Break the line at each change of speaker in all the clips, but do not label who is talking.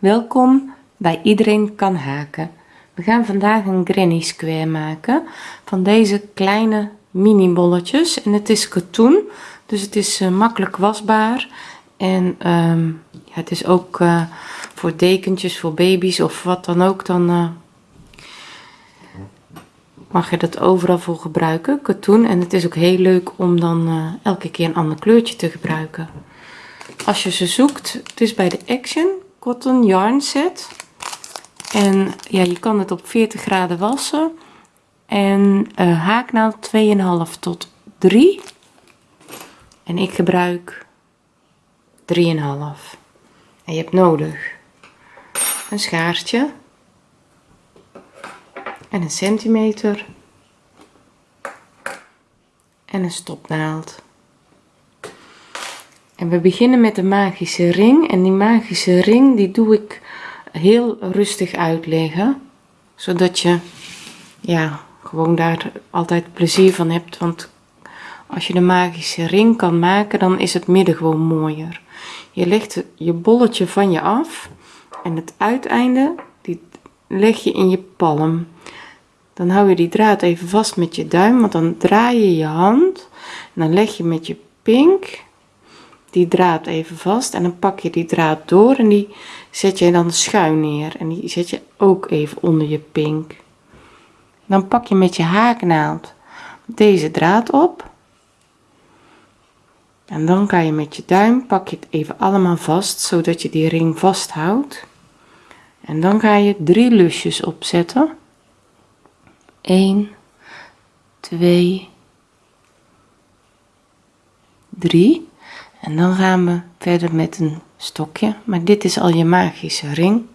Welkom bij Iedereen kan haken. We gaan vandaag een granny square maken van deze kleine mini bolletjes en het is katoen dus het is uh, makkelijk wasbaar. En ja, het is ook uh, voor dekentjes voor baby's of wat dan ook dan uh, mag je dat overal voor gebruiken katoen. En het is ook heel leuk om dan elke keer een ander kleurtje te gebruiken. Als je ze zoekt het is bij de Action cotton yarn set. En ja, je kan het op 40 graden wassen. En uh, haaknaald 2,5 tot 3. En ik gebruik 3,5. En je hebt nodig een schaartje en een centimeter en een stopnaald. En we beginnen met de magische ring. En die magische ring die doe ik heel rustig uitleggen. Zodat je ja, gewoon daar altijd plezier van hebt. Want als je de magische ring kan maken, dan is het midden gewoon mooier. Je legt je bolletje van je af. En het uiteinde, die leg je in je palm. Dan hou je die draad even vast met je duim, want dan draai je je hand. En dan leg je met je pink die draad even vast en dan pak je die draad door en die zet je dan schuin neer en die zet je ook even onder je pink. Dan pak je met je haaknaald deze draad op en dan kan je met je duim pak je het even allemaal vast zodat je die ring vasthoudt. En dan ga je drie lusjes opzetten. 1 2 3 en dan gaan we verder met een stokje, maar dit is al je magische ring.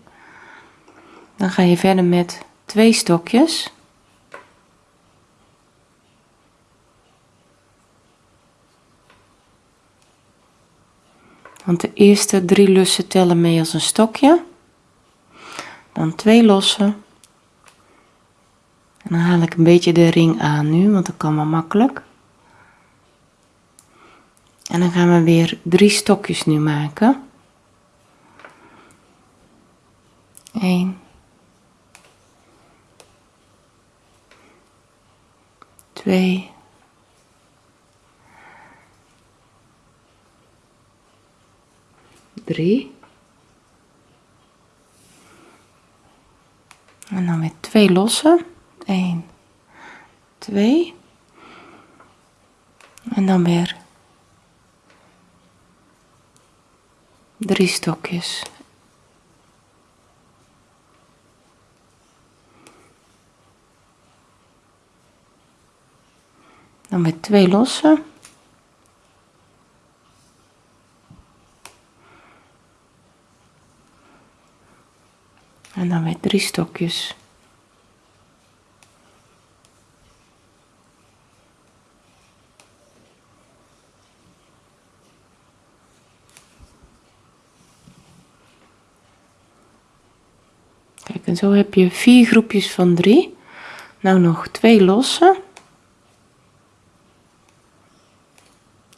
Dan ga je verder met twee stokjes. Want de eerste drie lussen tellen mee als een stokje. Dan twee losse. En dan haal ik een beetje de ring aan nu, want dat kan wel makkelijk. En dan gaan we weer drie stokjes nu maken. 1 2 3 en dan weer twee losse. 1 2 en dan weer drie stokjes. Dan met twee losse. En dan met drie stokjes. En zo heb je vier groepjes van drie. Nou nog twee losse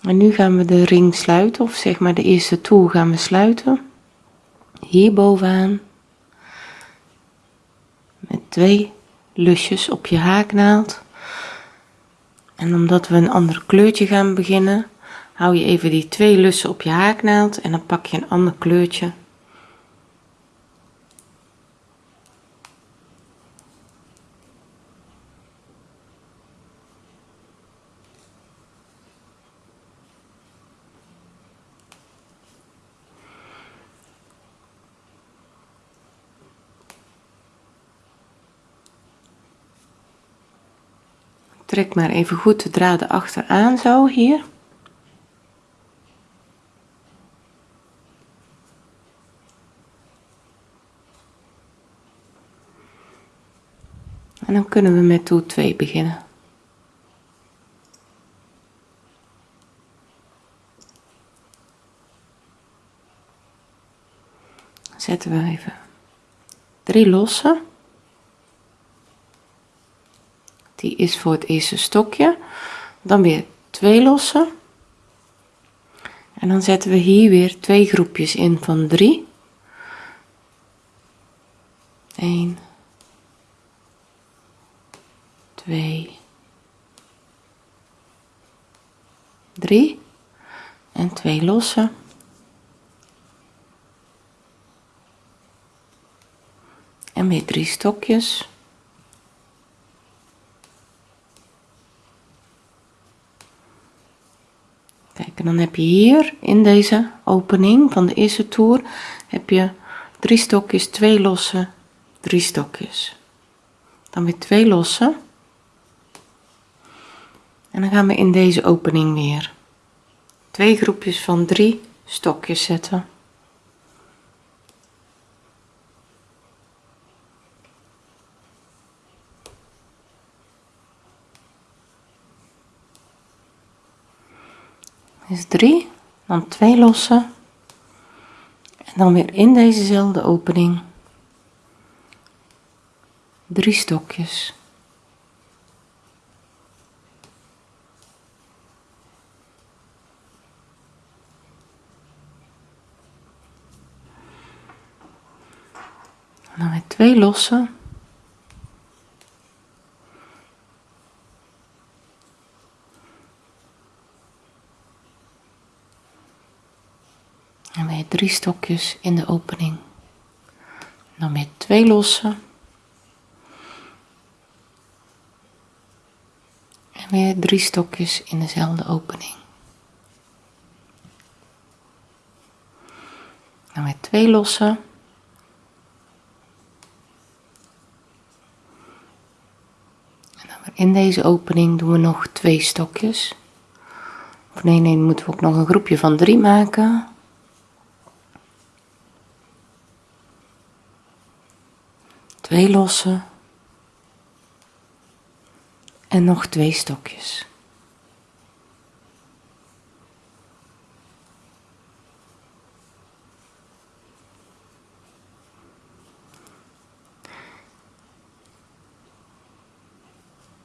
en nu gaan we de ring sluiten of zeg maar de eerste toer gaan we sluiten. Hier bovenaan. Met twee lusjes op je haaknaald. En omdat we een ander kleurtje gaan beginnen hou je even die twee lussen op je haaknaald en dan pak je een ander kleurtje trek maar even goed de draden achteraan zo hier. En dan kunnen we met toer 2 beginnen. Zetten we even drie losse die is voor het eerste stokje. Dan weer twee lossen. En dan zetten we hier weer twee groepjes in van 3 1 2 3 en 2 lossen. En weer drie stokjes en dan heb je hier in deze opening van de eerste toer heb je drie stokjes twee losse drie stokjes. Dan weer twee losse. En dan gaan we in deze opening weer twee groepjes van drie stokjes zetten is 3 dan 2 lossen en dan weer in dezezelfde opening 3 stokjes. Dan weer 2 lossen en weer drie stokjes in de opening. Dan weer twee lossen. En weer drie stokjes in dezelfde opening. Dan weer twee lossen. En dan in deze opening doen we nog twee stokjes. Of nee nee moeten we ook nog een groepje van drie maken twee lossen en nog twee stokjes.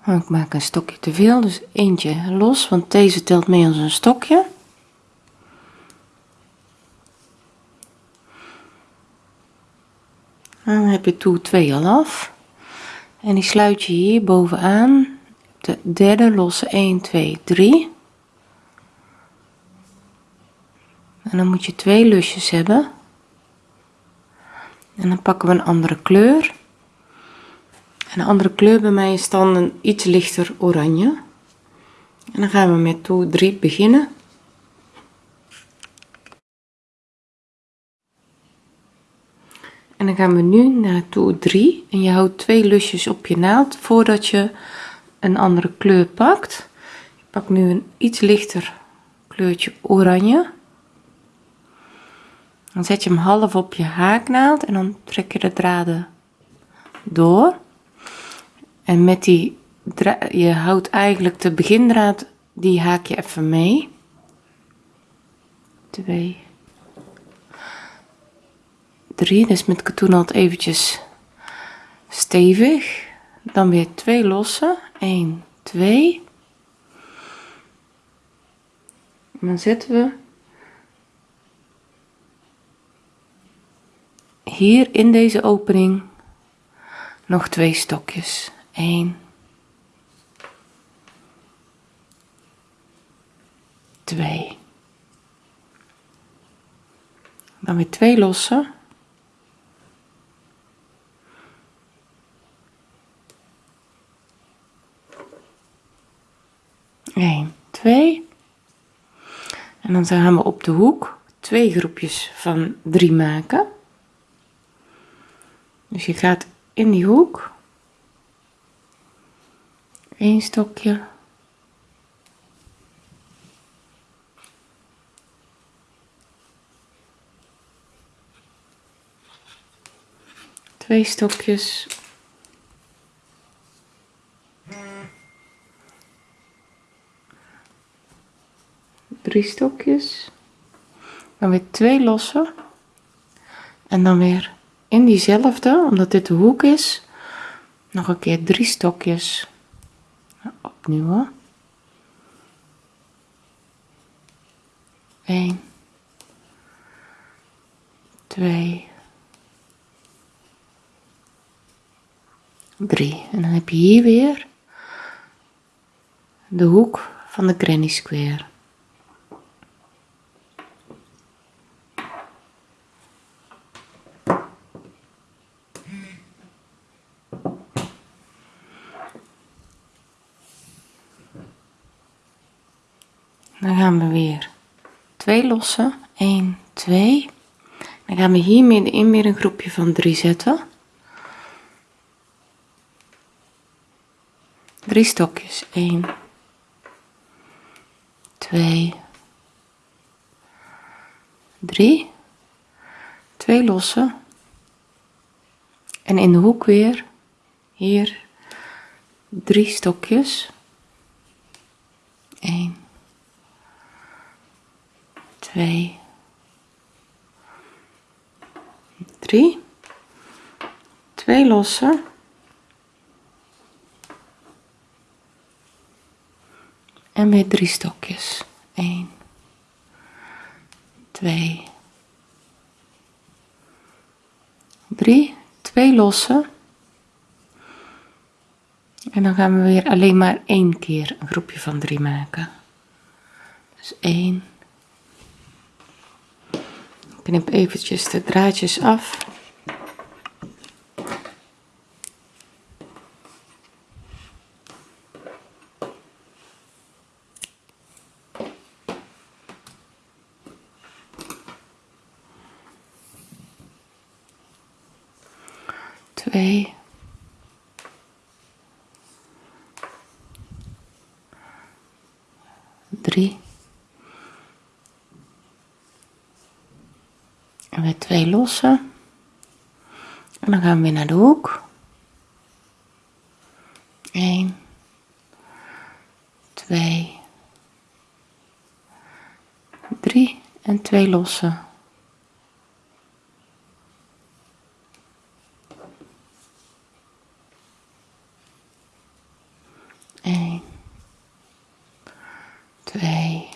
Ik maak een stokje te veel, dus eentje los, want deze telt mee als een stokje. Dan heb je toe 2 al af. En die sluit je hier bovenaan. De derde losse 1, 2, 3. En dan moet je twee lusjes hebben. En dan pakken we een andere kleur. En een andere kleur bij mij is dan een iets lichter oranje. En dan gaan we met toe 3 beginnen. En dan gaan we nu naar toer 3 en je houdt twee lusjes op je naald voordat je een andere kleur pakt. Ik pak nu een iets lichter kleurtje oranje. Dan zet je hem half op je haaknaald en dan trek je de draden door. En met die je houdt eigenlijk de begindraad, die haak je even mee. 2 3 dus met katoen eventjes stevig. Dan weer twee losse. 1 2 en dan zetten we hier in deze opening nog twee stokjes. 1 2 dan weer twee losse 1, 2. En dan gaan we op de hoek twee groepjes van 3 maken. Dus je gaat in die hoek één stokje twee stokjes drie stokjes. Dan weer twee losse. En dan weer in diezelfde omdat dit de hoek is nog een keer drie stokjes. Opnieuw 1 2 3 en dan heb je hier weer de hoek van de granny square dan we weer. Twee lossen. 1 2 dan gaan we hier middenin weer een groepje van 3 zetten. 3 stokjes. 1 2 3 2 lossen. En in de hoek weer hier 3 stokjes. 1 2 3 2 lossen en weer drie stokjes. 1 2 3 2 lossen en dan gaan we weer alleen maar één keer een groepje van 3 maken. Dus 1 knip eventjes de draadjes af twee drie en weer twee lossen en dan gaan we weer naar de hoek. 1 2 3 en 2 lossen 1 2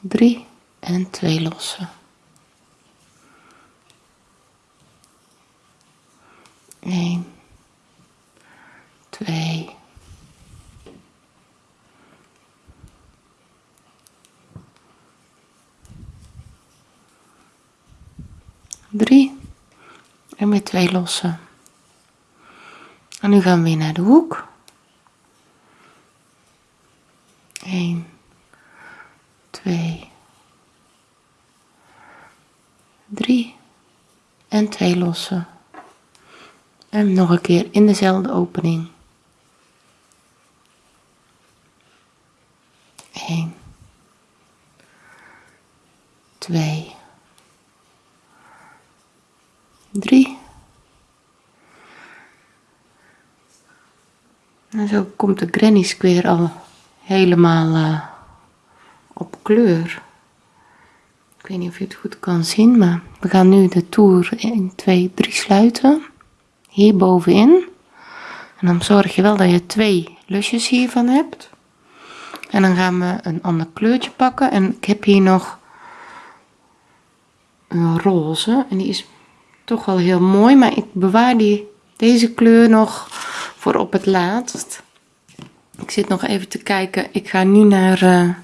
3 en 2 lossen 1 2 3 en weer 2 lossen. En nu gaan we weer naar de hoek. 1 2 3 en 2 lossen. En nog een keer in dezelfde opening 1 2 3 en zo komt de granny square al helemaal uh, op kleur. Ik weet niet of je het goed kan zien maar we gaan nu de toer 1 2 3 sluiten. Hier bovenin. En dan zorg je wel dat je twee lusjes hiervan hebt. En dan gaan we een ander kleurtje pakken. En ik heb hier nog een roze. En die is toch wel heel mooi maar ik bewaar die deze kleur nog voor op het laatst ik zit nog even te kijken. Ik ga nu naar uh,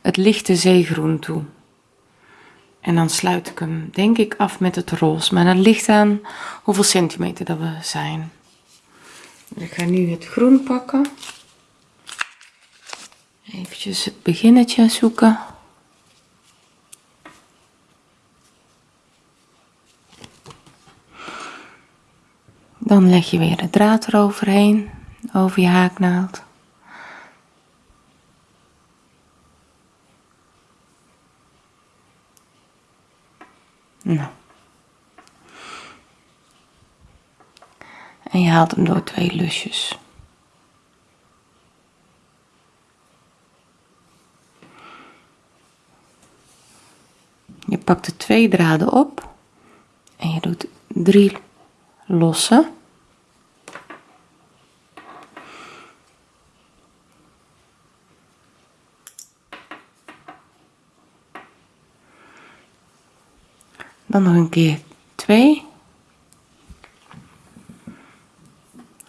het lichte zeegroen toe. En dan sluit ik hem denk ik af met het roze. Maar dat ligt aan hoeveel centimeter dat we zijn. Ik ga nu het groen pakken. Eventjes het beginnetje zoeken. Dan leg je weer de draad eroverheen over je haaknaald nou. En je haalt hem door twee lusjes. Je pakt de twee draden op en je doet drie losse dan nog een keer 2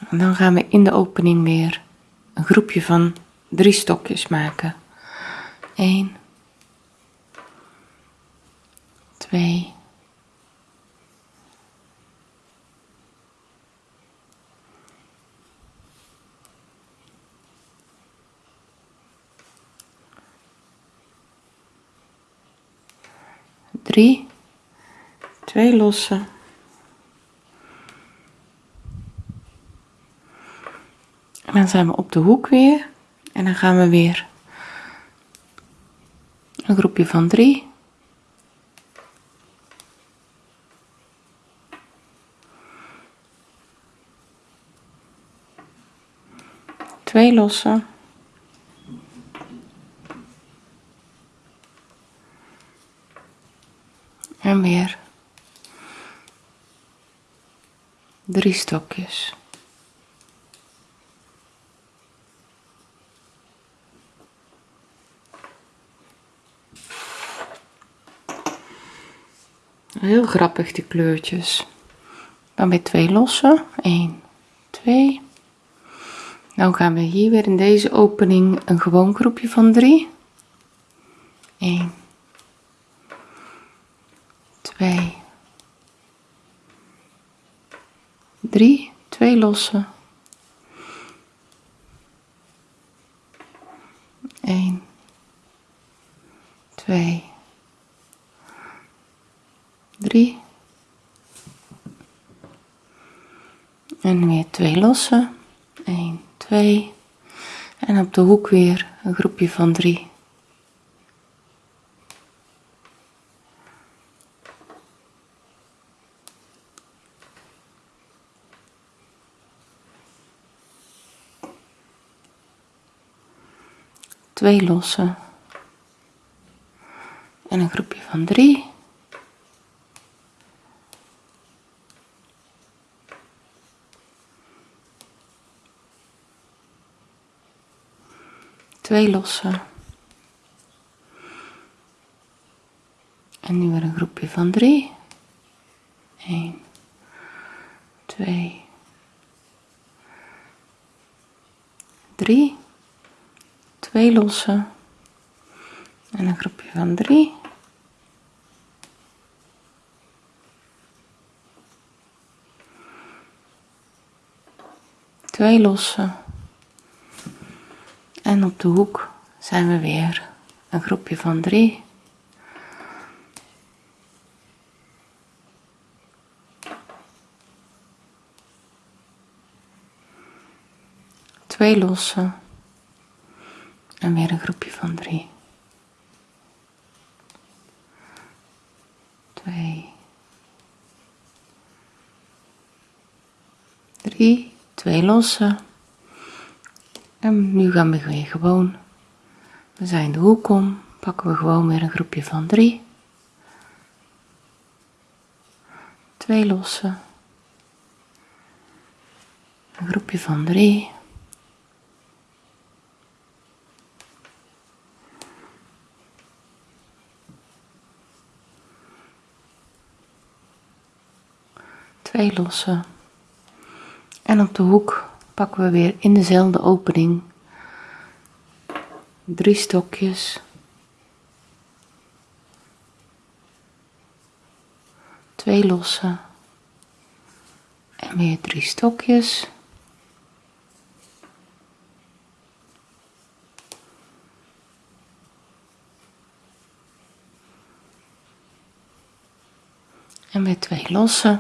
En dan gaan we in de opening weer een groepje van drie stokjes maken. 1, 2, drie, twee lossen. En dan zijn we op de hoek weer en dan gaan we weer een groepje van drie. Twee lossen. En weer drie stokjes. Heel grappig die kleurtjes. Dan weer twee lossen. 1, 2. Nou gaan we hier weer in deze opening een gewoon groepje van 3. 1, 2, 3, twee lossen. 1, 2, 3 en weer twee lossen. 1 2 en op de hoek weer een groepje van 3 twee lossen en een groepje van 3 twee lossen. En nu weer een groepje van drie. 1, 2, 3. Twee lossen. En een groepje van drie. Twee lossen. En op de hoek zijn we weer een groepje van drie. Twee lossen. En weer een groepje van drie. Twee. Drie. Twee lossen. En nu gaan we weer gewoon, we zijn de hoek om, pakken we gewoon weer een groepje van drie. Twee lossen. Een groepje van drie. Twee lossen. En op de hoek pakken we weer in dezelfde opening drie stokjes. Twee losse en weer drie stokjes. En weer twee losse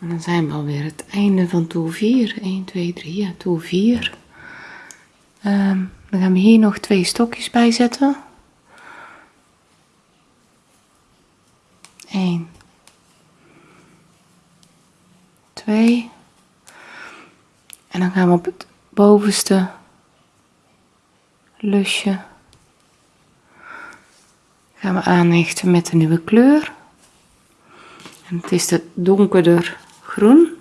En dan zijn we alweer het einde van toer 4. 1, 2, 3, ja, toer 4. Um, dan gaan we hier nog twee stokjes bij zetten. 1, 2. En dan gaan we op het bovenste lusje gaan we aanhechten met de nieuwe kleur. En het is de donkerder groen.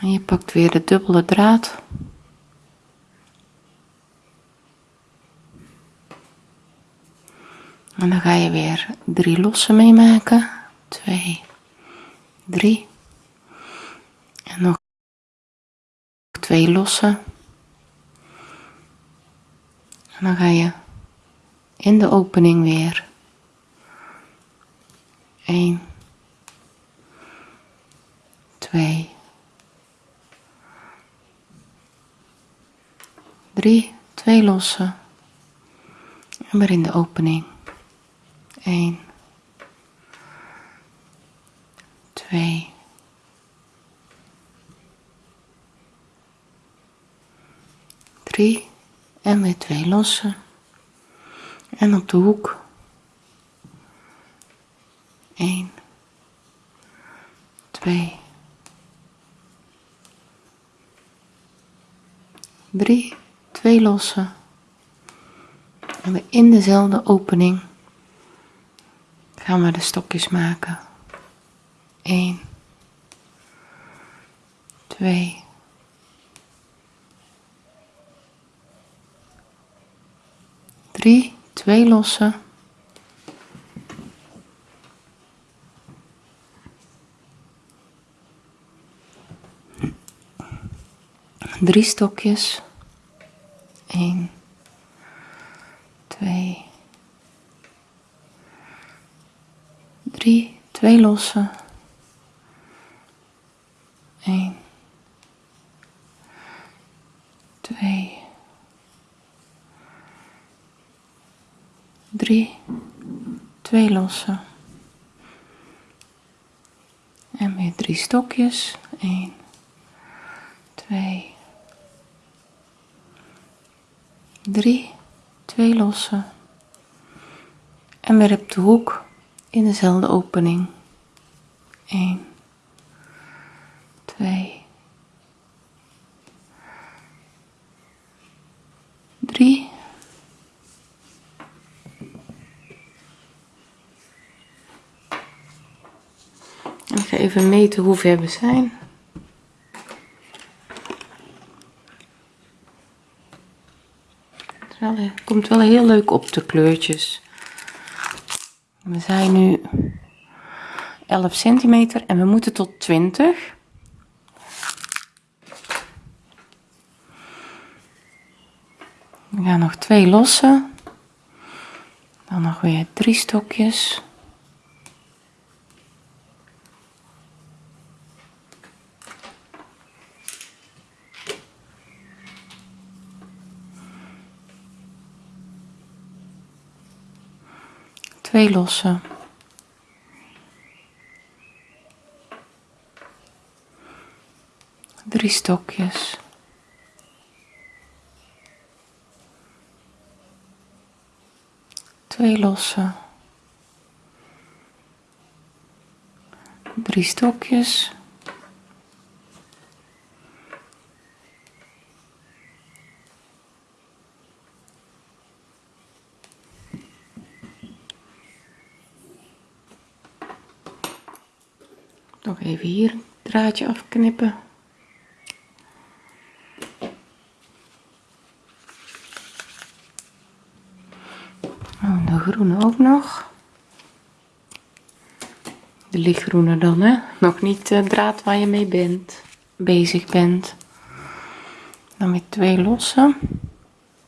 En je pakt weer de dubbele draad ga je weer drie losse meemaken. Twee, drie. En nog twee losse. En dan ga je in de opening weer 1, 2, 3, twee losse en weer in de opening 1, 2, 3 en weer twee losse en op de hoek. 1, 2, 3, twee losse. En we in dezelfde opening gaan we de stokjes maken. 1, 2, 3, twee losse. drie stokjes. 1, 2, 3, twee losse. 1, 2, 3, twee losse. En weer drie stokjes. 1, 2, 3, twee losse. En weer op de hoek in dezelfde opening. 1, 2, 3. En ik ga even meten hoe ver we zijn. Het komt wel heel leuk op de kleurtjes. We zijn nu 11 centimeter en we moeten tot 20. We gaan nog twee lossen. Dan nog weer drie stokjes. Twee losse. Drie stokjes. Twee losse. Drie stokjes. Nog even hier een draadje afknippen. Oh, de groene ook nog. De lichtgroene dan, hè? Nog niet de draad waar je mee bent, bezig bent. Dan weer twee lossen.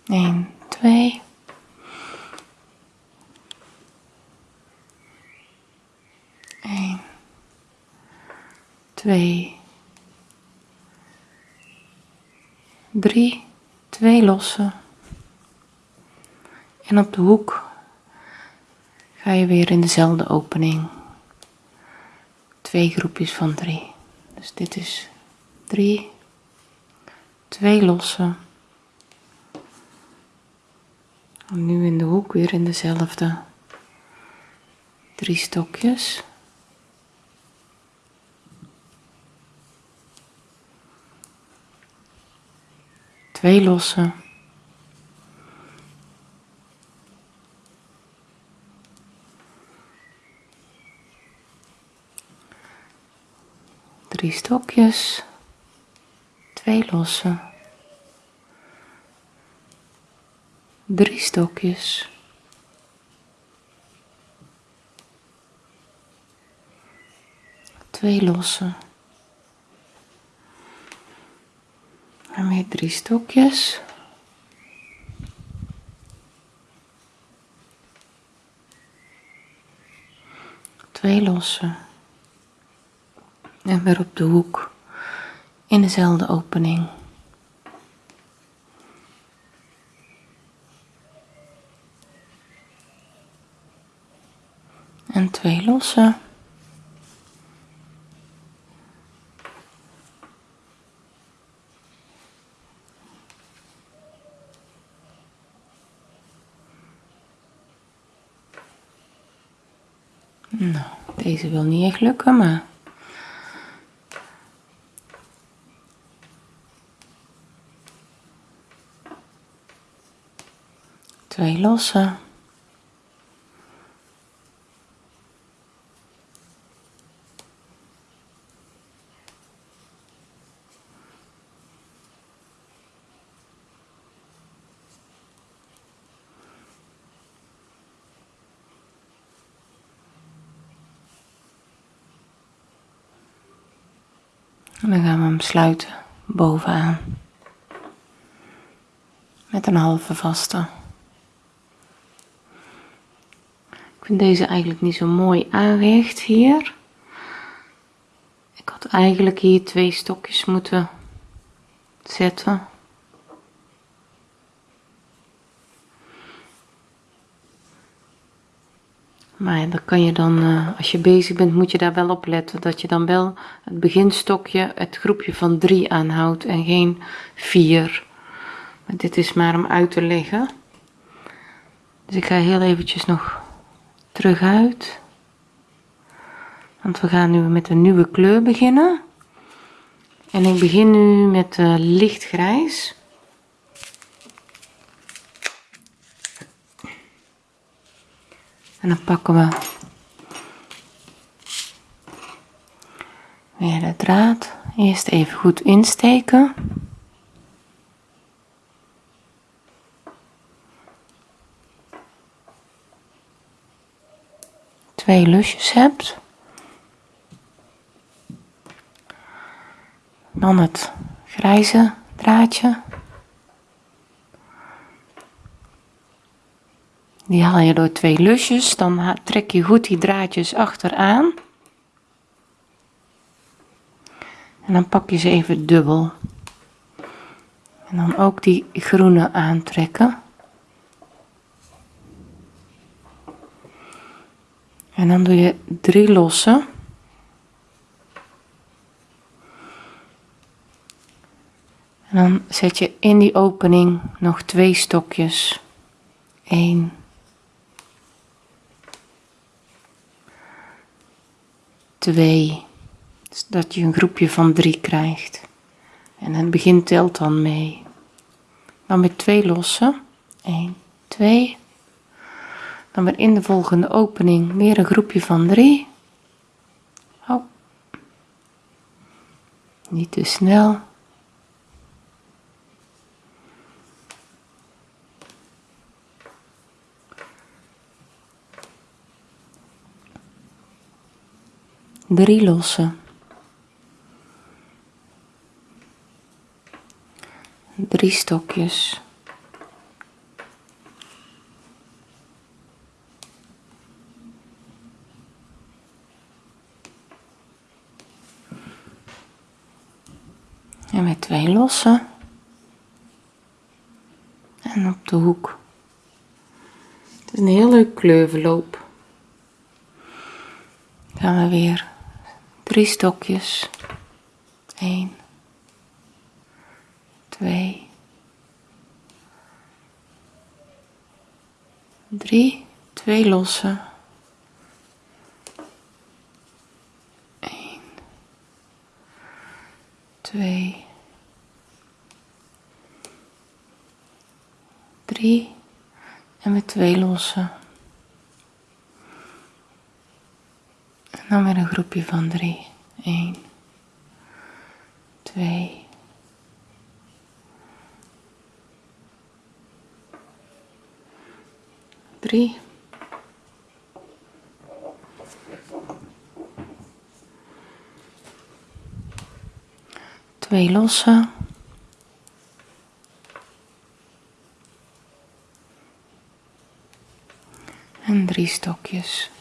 1, 2. 2, 3, twee losse. En op de hoek ga je weer in dezelfde opening. Twee groepjes van drie. Dus dit is 3, twee losse. En nu in de hoek weer in dezelfde drie stokjes. Twee losse. Drie stokjes. twee lossen, drie stokjes, twee lossen. En weer drie stokjes. Twee lossen. En weer op de hoek in dezelfde opening. En twee lossen. Nou, deze wil niet echt lukken, maar... Twee lossen. En dan gaan we hem sluiten bovenaan. Met een halve vaste. Ik vind deze eigenlijk niet zo mooi aangehecht hier. Ik had eigenlijk hier twee stokjes moeten zetten. Maar daar kan je dan, uh, als je bezig bent, moet je daar wel op letten. Dat je dan wel het beginstokje, het groepje van drie aanhoudt en geen vier. Maar dit is maar om uit te leggen. Dus ik ga heel eventjes nog terug uit. Want we gaan nu met een nieuwe kleur beginnen. En ik begin nu met uh, lichtgrijs. En dan pakken we weer de draad. Eerst even goed insteken. Twee lusjes hebt. Dan het grijze draadje. Die haal je door twee lusjes, dan trek je goed die draadjes achteraan. En dan pak je ze even dubbel. En dan ook die groene aantrekken. En dan doe je drie lossen. En dan zet je in die opening nog twee stokjes. 1 2. Dus dat je een groepje van 3 krijgt. En het begin telt dan mee. Dan met 2 lossen. 1, 2. Dan weer in de volgende opening weer een groepje van 3. Oh. Niet te snel. Drie lossen. Drie stokjes. En met twee lossen. En op de hoek. Het is een heel leuk kleurverloop. Gaan we weer drie stokjes. 1, 2, 3, twee losse. 1, 2, 3 en met twee losse. Dan weer een groepje van drie. Eén. Twee. Drie. Twee lossen. En drie stokjes.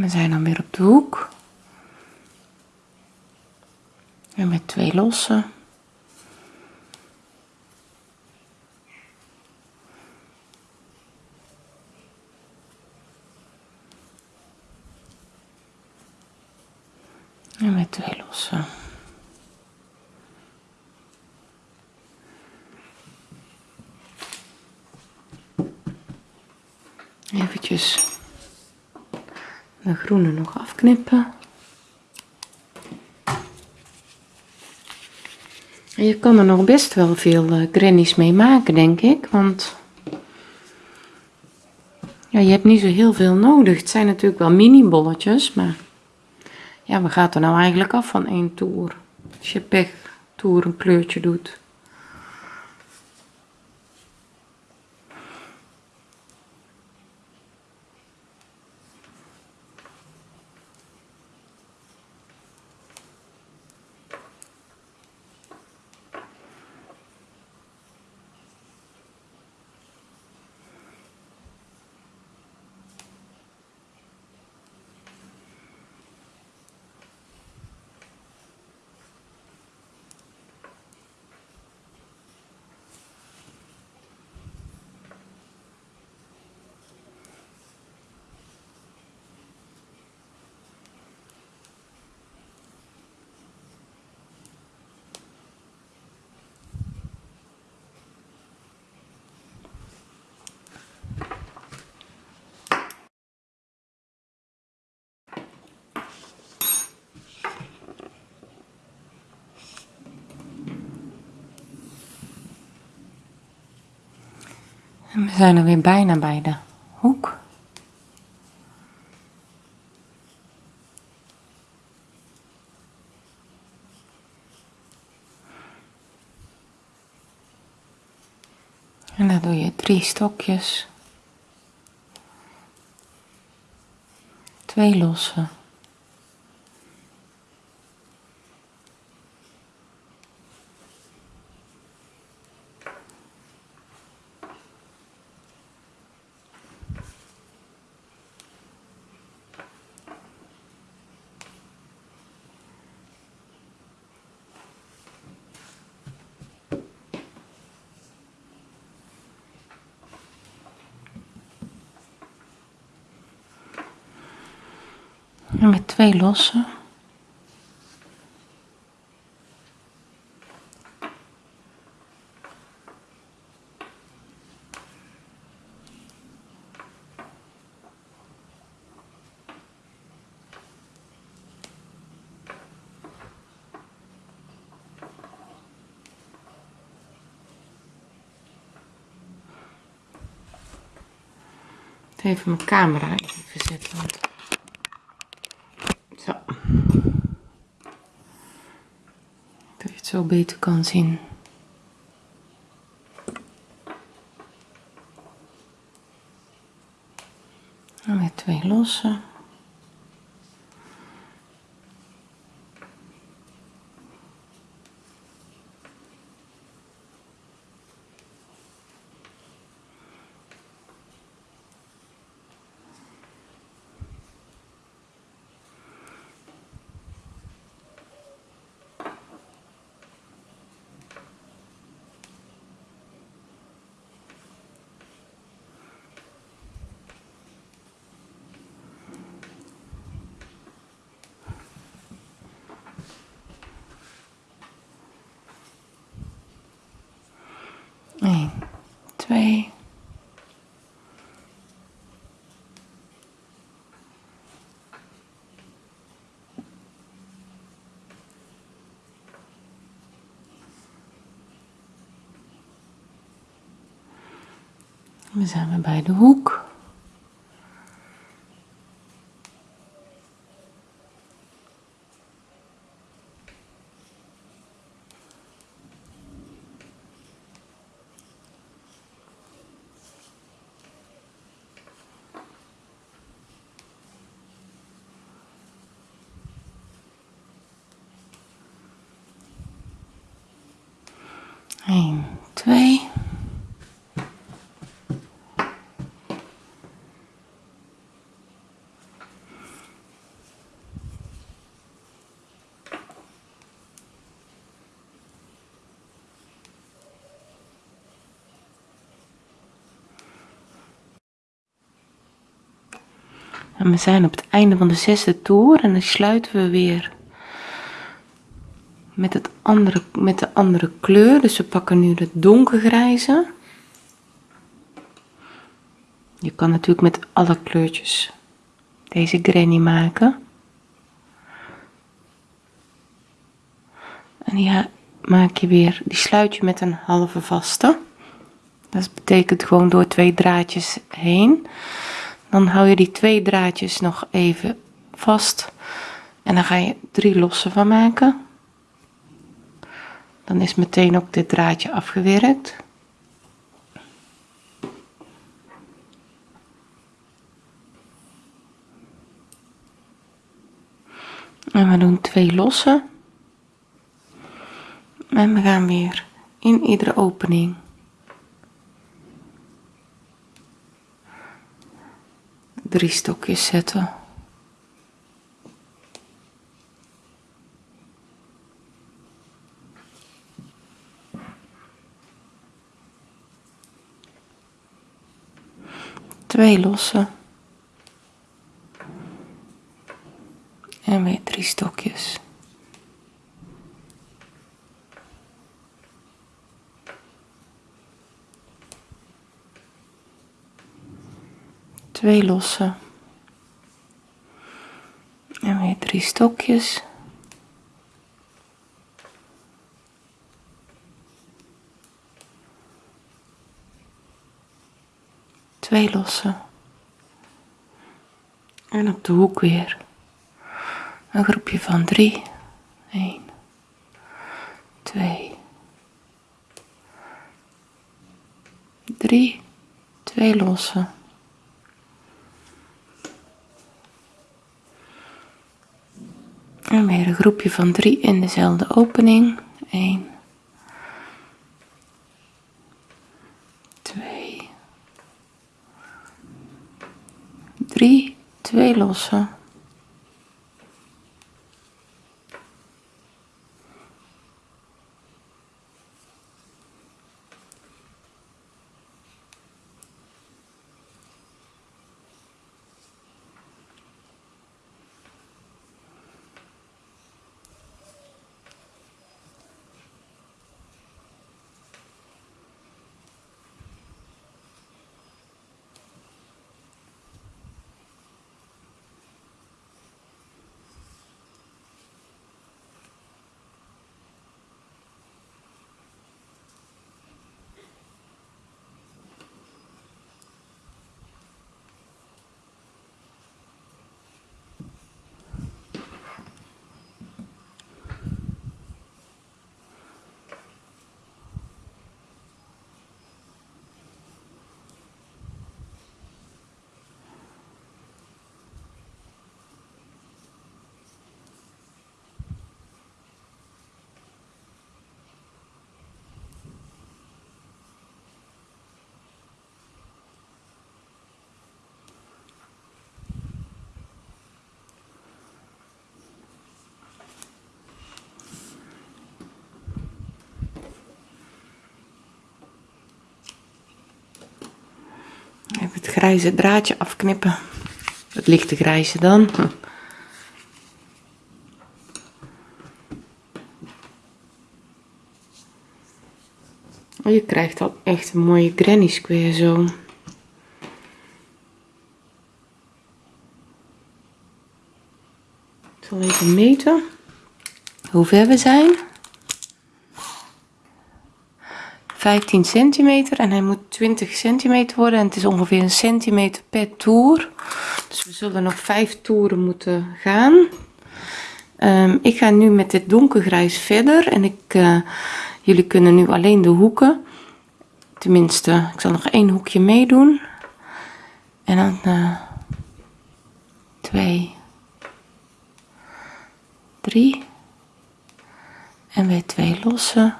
We zijn dan weer op de hoek. En met twee losse. En met twee losse. Eventjes de groene nog afknippen. En je kan er nog best wel veel uh, grannies mee maken, denk ik. Want ja, je hebt niet zo heel veel nodig. Het zijn natuurlijk wel mini bolletjes, maar ja, we gaan er nou eigenlijk af van één toer. Als je pech toer een kleurtje doet. We zijn er weer bijna bij de hoek. En dan doe je drie stokjes. Twee losse. En met twee losse. Even mijn camera even zetten. Want... Zo. Dat je het zo beter kan zien. En met twee losse. 1, 2. We zijn bij de hoek. Eén, twee. En we zijn op het einde van de zesde toer en dan sluiten we weer met, het andere, met de andere kleur. Dus we pakken nu de donkergrijze. Je kan natuurlijk met alle kleurtjes deze granny maken. En die maak je weer, die sluit je met een halve vaste. Dat betekent gewoon door twee draadjes heen. Dan hou je die twee draadjes nog even vast. En dan ga je drie losse van maken. Dan is meteen ook dit draadje afgewerkt. En we doen twee losse. En we gaan weer in iedere opening drie stokjes zetten. Twee losse. En weer drie stokjes. twee losse en weer drie stokjes twee losse en op de hoek weer. Een groepje van drie. 1 2 3 twee losse En weer een groepje van drie in dezelfde opening. 1, 2, 3, twee losse. Even het grijze draadje afknippen. Het lichte grijze dan. Oh, je krijgt al echt een mooie granny square zo. Ik zal even meten hoe ver we zijn. 15 centimeter en hij moet 20 centimeter worden en het is ongeveer een centimeter per toer. Dus we zullen nog 5 toeren moeten gaan. Um, ik ga nu met dit donkergrijs verder en ik, uh, jullie kunnen nu alleen de hoeken. Tenminste, ik zal nog één hoekje meedoen. En dan uh, twee, drie en weer twee lossen.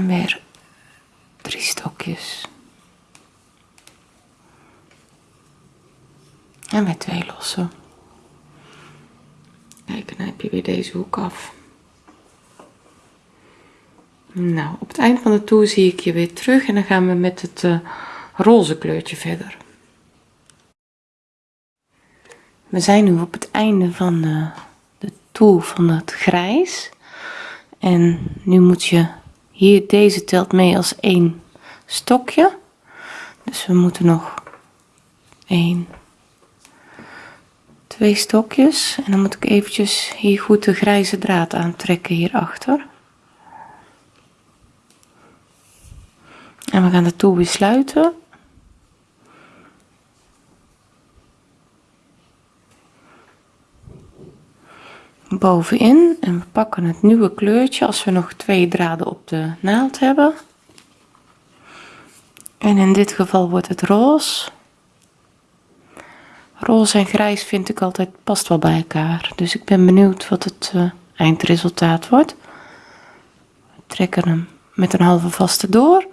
En weer drie stokjes. En weer twee lossen. Kijk, dan heb je weer deze hoek af. Nou, op het eind van de toer zie ik je weer terug en dan gaan we met het uh, roze kleurtje verder. We zijn nu op het einde van de, de toer van het grijs. En nu moet je hier, deze telt mee als één stokje. Dus we moeten nog één, twee stokjes. En dan moet ik eventjes hier goed de grijze draad aantrekken hierachter. En we gaan de toer weer sluiten. Bovenin en we pakken het nieuwe kleurtje als we nog twee draden op de naald hebben. En in dit geval wordt het roze. Roze en grijs vind ik altijd past wel bij elkaar. Dus ik ben benieuwd wat het uh, eindresultaat wordt. We trekken hem met een halve vaste door.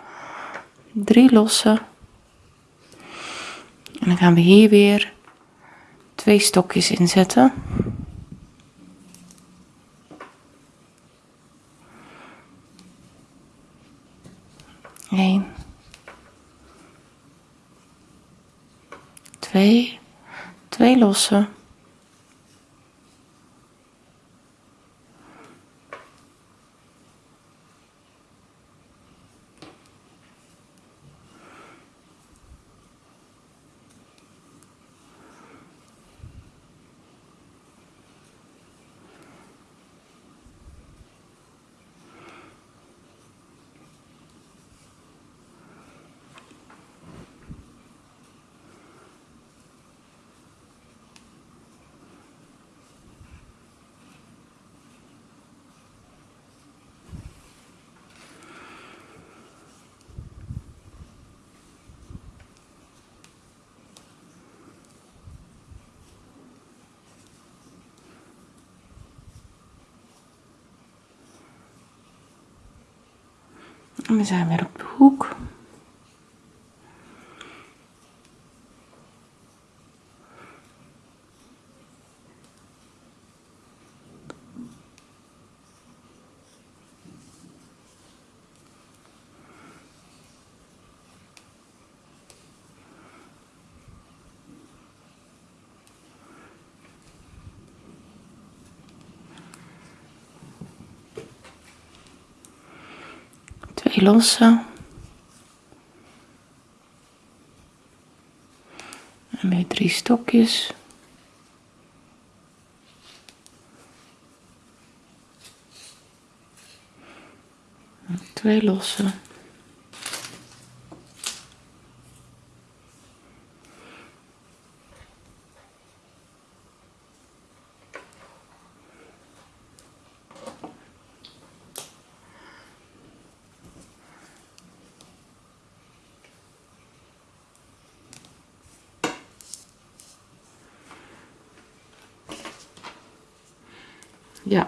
Drie losse. En dan gaan we hier weer twee stokjes inzetten 1, 2, 2 lossen. We zijn weer op de hoek. Losse. En weer drie stokjes. Twee losse.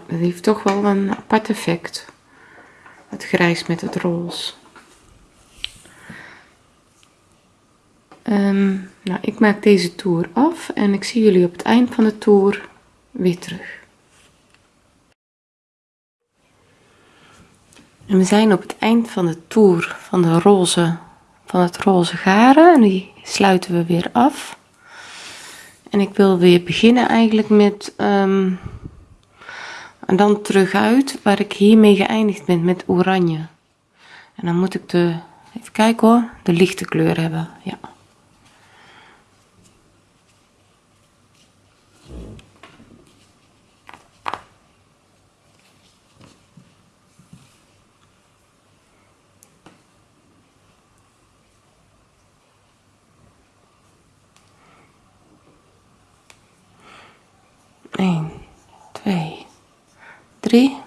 Het heeft toch wel een apart effect. Het grijs met het roze. Um, nou, ik maak deze toer af en ik zie jullie op het eind van de toer weer terug. En we zijn op het eind van de toer van de roze, van het roze garen en die sluiten we weer af. En ik wil weer beginnen eigenlijk met um, en dan terug uit waar ik hiermee geëindigd ben met oranje. En dan moet ik de even kijken hoor de lichte kleur hebben ja 3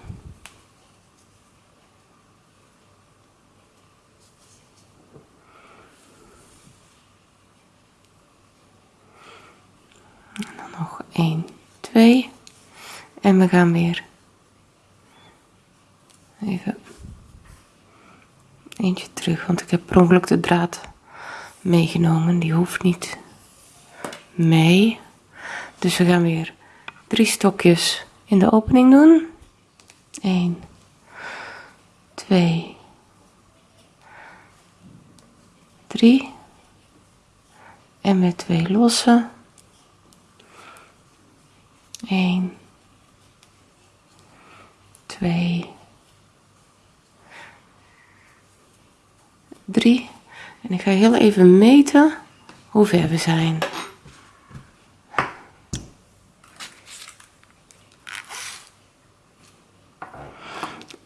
en dan nog 1 2 en we gaan weer even eentje terug want ik heb per ongeluk de draad meegenomen. Die hoeft niet mee. Dus we gaan weer drie stokjes in de opening doen. 1, 2, 3 en met twee lossen. 1, 2, 3 en ik ga heel even meten hoe ver we zijn.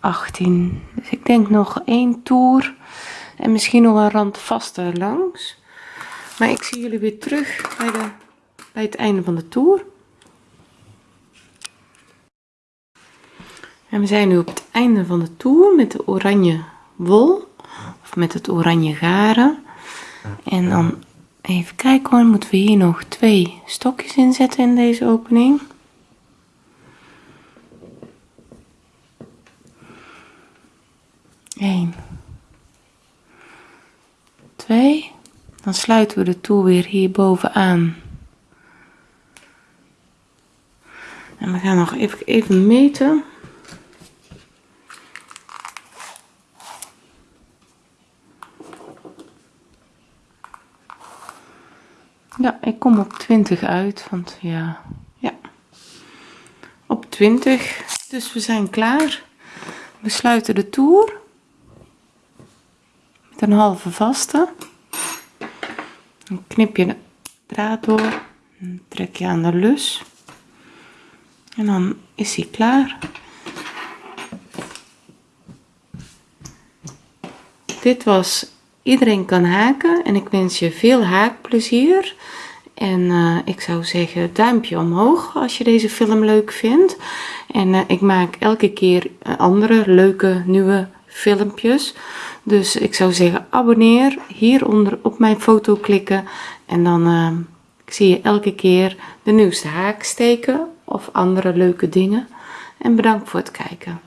18. Dus ik denk nog één toer en misschien nog een rand vaste langs. Maar ik zie jullie weer terug bij, de, bij het einde van de toer. En we zijn nu op het einde van de toer met de oranje wol of met het oranje garen. En dan even kijken hoor, moeten we hier nog twee stokjes inzetten in deze opening. 1 2 dan sluiten we de toer weer hier bovenaan. En we gaan nog even, even meten. Ja ik kom op 20 uit want ja ja. Op 20 dus we zijn klaar. We sluiten de toer. Een halve vaste dan knip je de draad door trek je aan de lus. En dan is hij klaar. Dit was iedereen kan haken en ik wens je veel haakplezier. En uh, ik zou zeggen duimpje omhoog als je deze film leuk vindt. En uh, ik maak elke keer andere leuke nieuwe filmpjes dus ik zou zeggen abonneer hieronder op mijn foto klikken. En dan uh, zie je elke keer de nieuwste haak steken of andere leuke dingen. En bedankt voor het kijken